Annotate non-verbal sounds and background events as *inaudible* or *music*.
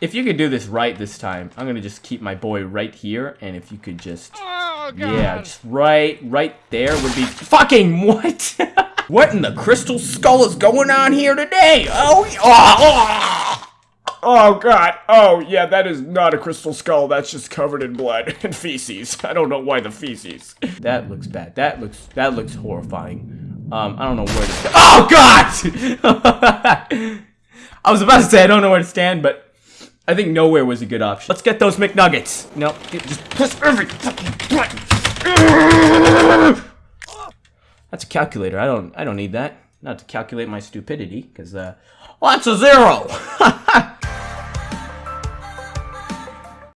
If you could do this right this time, I'm gonna just keep my boy right here, and if you could just... Oh, God. Yeah, just right, right there would be... Fucking what? *laughs* What in the crystal skull is going on here today? Oh, oh, oh, oh God. Oh, yeah, that is not a crystal skull. That's just covered in blood *laughs* and feces. I don't know why the feces. That looks bad. That looks, that looks horrifying. Um, I don't know where to. Oh, God! *laughs* I was about to say I don't know where to stand, but I think nowhere was a good option. Let's get those McNuggets. No, get- just press every fucking button. That's a calculator. I don't. I don't need that. Not to calculate my stupidity, because uh, well, that's a zero. *laughs*